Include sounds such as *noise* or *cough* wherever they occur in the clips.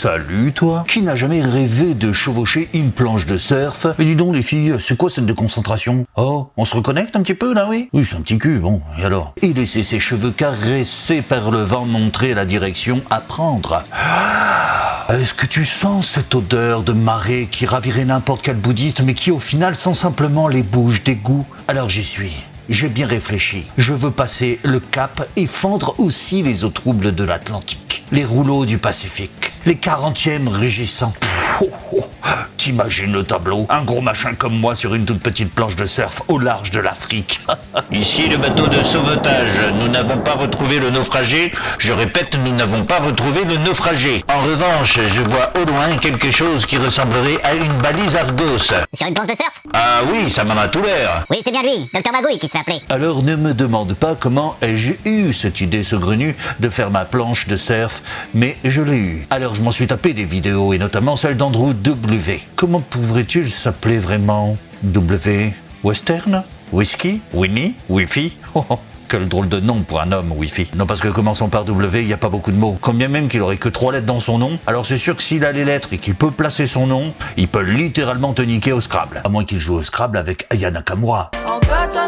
salut toi Qui n'a jamais rêvé de chevaucher une planche de surf? Mais dis donc les filles, c'est quoi cette déconcentration Oh, on se reconnecte un petit peu là, oui? Oui, c'est un petit cul, bon, et alors? Et laisser ses cheveux caressés par le vent montrer la direction à prendre. Ah, Est-ce que tu sens cette odeur de marée qui ravirait n'importe quel bouddhiste mais qui au final sent simplement les bouches d'égout Alors j'y suis. J'ai bien réfléchi. Je veux passer le cap et fendre aussi les eaux troubles de l'Atlantique. Les rouleaux du Pacifique. Les 40e rugissants. Oh, oh, T'imagines le tableau? Un gros machin comme moi sur une toute petite planche de surf au large de l'Afrique. *laughs* Ici le bateau de sauvetage. Nous n'avons pas retrouvé le naufragé. Je répète, nous n'avons pas retrouvé le naufragé. En revanche, je vois au loin quelque chose qui ressemblerait à une balise Argos. Sur une planche de surf? Ah oui, ça m'en a tout l'air. Oui, c'est bien lui, Docteur Magouille qui se fait appeler. Alors ne me demande pas comment ai-je eu cette idée saugrenue de faire ma planche de surf, mais je l'ai eu. Alors je m'en suis tapé des vidéos et notamment celle d'Andrew Comment pourrait-il s'appeler vraiment W? Western? Whisky? Winnie? Wifi? *laughs* Oh, oh, quel drôle de nom pour un homme, Wi-Fi. Non, parce que commençons par W, il n'y a pas beaucoup de mots. Combien même qu'il aurait que trois lettres dans son nom, alors c'est sûr que s'il a les lettres et qu'il peut placer son nom, il peut littéralement te niquer au Scrabble. À moins qu'il joue au Scrabble avec Aya Nakamura. Ça.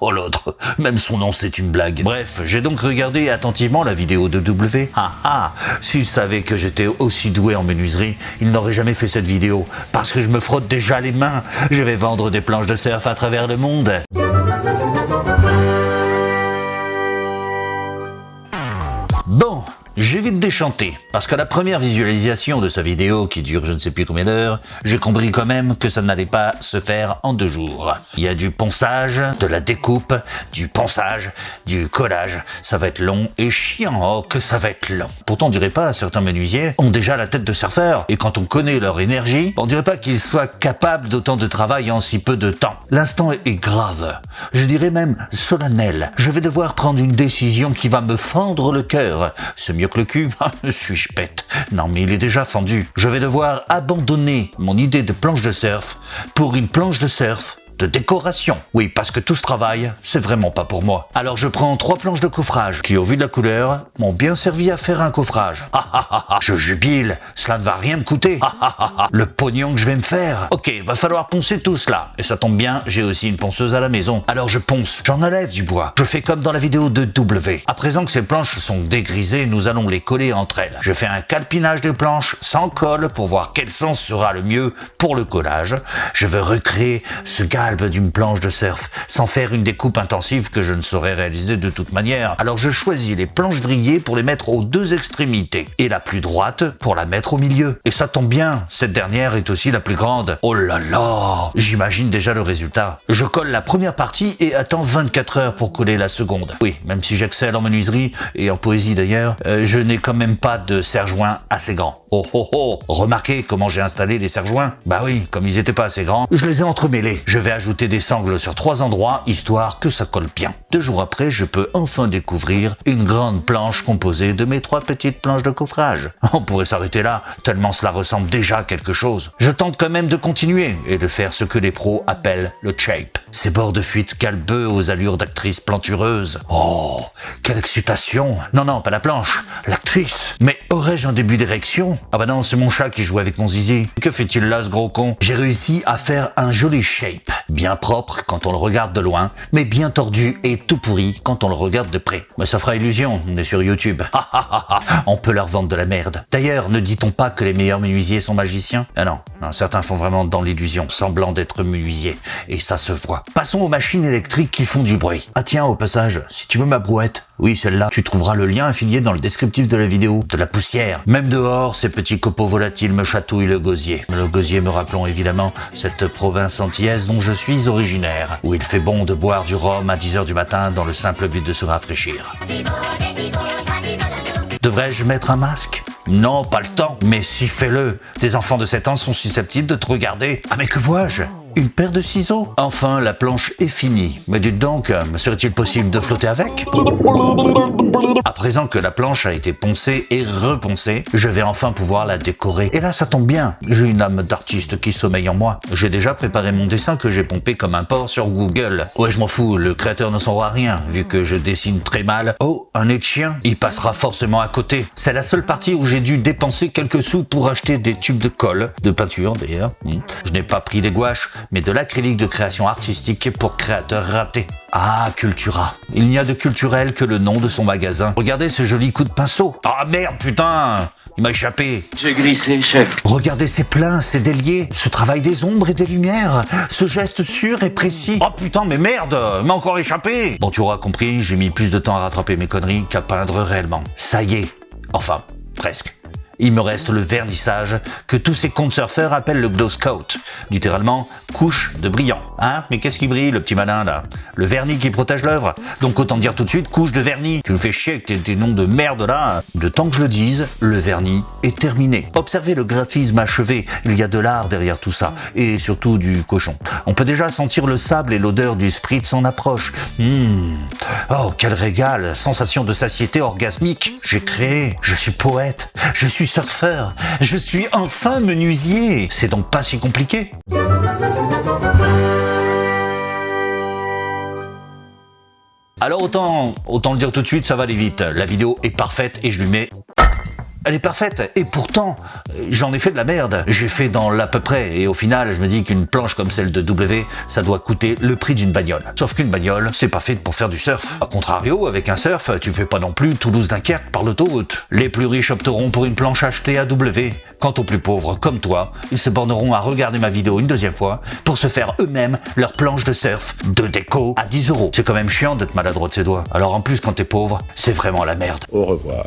Oh l'autre, même son nom c'est une blague. Bref, j'ai donc regardé attentivement la vidéo de W. Ah ah, s'il savait que j'étais aussi doué en menuiserie, il n'aurait jamais fait cette vidéo. Parce que je me frotte déjà les mains. Je vais vendre des planches de surf à travers le monde. Bon, j'ai vite déchanté, parce qu'à la première visualisation de sa vidéo, qui dure je ne sais plus combien d'heures, j'ai compris quand même que ça n'allait pas se faire en deux jours. Il y a du ponçage, de la découpe, du ponçage, du collage, ça va être long et chiant, oh que ça va être long. Pourtant on dirait pas, certains menuisiers ont déjà la tête de surfeur, et quand on connaît leur énergie, on dirait pas qu'ils soient capables d'autant de travail en si peu de temps. L'instant est grave, je dirais même solennel. Je vais devoir prendre une décision qui va me fendre le cœur. C'est mieux le cul Ah, Suis-je bête Non mais il est déjà fendu. Je vais devoir abandonner mon idée de planche de surf pour une planche de surf de décoration. Oui, parce que tout ce travail, c'est vraiment pas pour moi. Alors je prends trois planches de coffrage qui, au vu de la couleur, m'ont bien servi à faire un coffrage. Ah ah ah je jubile, cela ne va rien me coûter. Ah ah ah le pognon que je vais me faire. Ok, va falloir poncer tout cela. Et ça tombe bien, j'ai aussi une ponceuse à la maison. Alors je ponce, j'en enlève du bois. Je fais comme dans la vidéo de W. À présent que ces planches sont dégrisées, nous allons les coller entre elles. Je fais un calpinage des planches sans colle pour voir quel sens sera le mieux pour le collage. Je veux recréer ce galbe d'une planche de surf sans faire une découpe intensive que je ne saurais réaliser de toute manière. Alors je choisis les planches vrillées pour les mettre aux deux extrémités et la plus droite pour la mettre au milieu. Et ça tombe bien, cette dernière est aussi la plus grande. Oh là là J'imagine déjà le résultat. Je colle la première partie et attends 24 heures pour coller la seconde. Oui, même si j'excelle en menuiserie et en poésie d'ailleurs, euh, je n'ai quand même pas de serre-joint assez grand. Oh oh oh Remarquez comment j'ai installé les serre-joints Bah oui, comme ils étaient pas assez grands, je les ai entremêlés. Je vais ajouter des sangles sur trois endroits, histoire que ça colle bien. Deux jours après, je peux enfin découvrir une grande planche composée de mes trois petites planches de coffrage. *laughs* On pourrait s'arrêter là, tellement cela ressemble déjà à quelque chose. Je tente quand même de continuer et de faire ce que les pros appellent le shape. Ces bords de fuite calbeux aux allures d'actrice plantureuse. Oh, quelle excitation Non, non, pas la planche, l'actrice. Mais aurais-je un début d'érection? Ah bah non, c'est mon chat qui joue avec mon zizi. Que fait-il là, ce gros con? J'ai réussi à faire un joli shape. Bien propre quand on le regarde de loin, mais bien tordu et tout pourri quand on le regarde de près. Mais ça fera illusion, on est sur YouTube. *laughs* On peut leur vendre de la merde. D'ailleurs, ne dit-on pas que les meilleurs menuisiers sont magiciens? Ah non, non, certains font vraiment dans l'illusion, semblant d'être menuisiers. Et ça se voit. Passons aux machines électriques qui font du bruit. Ah tiens, au passage, si tu veux ma brouette, oui, celle-là, tu trouveras le lien affilié dans le descriptif de la vidéo. De la poussière. Même dehors, ces petits copeaux volatiles me chatouillent le gosier. Le gosier me rappelant évidemment cette province antillaise dont je suis originaire, où il fait bon de boire du rhum à 10h du matin dans le simple but de se rafraîchir. Devrais-je mettre un masque? Non, pas le temps. Mais si fais-le. Des enfants de 7 ans sont susceptibles de te regarder. Ah mais que vois-je? Une paire de ciseaux Enfin, la planche est finie. Mais dites donc, me serait-il possible de flotter avec? À présent que la planche a été poncée et reponcée, je vais enfin pouvoir la décorer. Et là, ça tombe bien, j'ai une âme d'artiste qui sommeille en moi. J'ai déjà préparé mon dessin que j'ai pompé comme un porc sur Google. Ouais, je m'en fous, le créateur ne saura rien, vu que je dessine très mal. Oh, un nez Il passera forcément à côté. C'est la seule partie où j'ai dû dépenser quelques sous pour acheter des tubes de colle, de peinture d'ailleurs. Hmm. Je n'ai pas pris des gouaches, mais de l'acrylique de création artistique pour créateurs ratés. Ah, Cultura. Il n'y a de culturel que le nom de son magasin. Regardez ce joli coup de pinceau. Ah merde, putain il m'a échappé. J'ai glissé, chef. Regardez ces pleins, ces déliés, ce travail des ombres et des lumières, ce geste sûr et précis. Oh putain, mais merde, il m'a encore échappé. Bon, tu auras compris, j'ai mis plus de temps à rattraper mes conneries qu'à peindre réellement. Ça y est. Enfin, presque. Il me reste le vernissage que tous ces comptes surfeurs appellent le glow scout, littéralement couche de brillant. Hein Mais qu'est-ce qui brille, le petit malin là? Le vernis qui protège l'œuvre? Donc autant dire tout de suite couche de vernis. Tu me fais chier avec tes, noms de merde là. De temps que je le dise, le vernis est terminé. Observez le graphisme achevé, il y a de l'art derrière tout ça, et surtout du cochon. On peut déjà sentir le sable et l'odeur du spritz en approche. Mmh. Oh, quel régal Sensation de satiété orgasmique. J'ai créé, je suis poète, je suis surfeur, je suis enfin menuisier. C'est donc pas si compliqué. Alors autant, autant le dire tout de suite, ça va aller vite. La vidéo est parfaite et je lui mets elle est parfaite. Et pourtant, j'en ai fait de la merde. J'ai fait dans l'à peu près. Et au final, je me dis qu'une planche comme celle de W, ça doit coûter le prix d'une bagnole. Sauf qu'une bagnole, c'est pas fait pour faire du surf. A contrario, avec un surf, tu fais pas non plus Toulouse-Dunkerque par l'autoroute. Les plus riches opteront pour une planche achetée à W. Quant aux plus pauvres, comme toi, ils se borneront à regarder ma vidéo une deuxième fois pour se faire eux-mêmes leur planche de surf de déco à 10 euros. C'est quand même chiant d'être maladroit de ses doigts. Alors en plus, quand t'es pauvre, c'est vraiment la merde. Au revoir.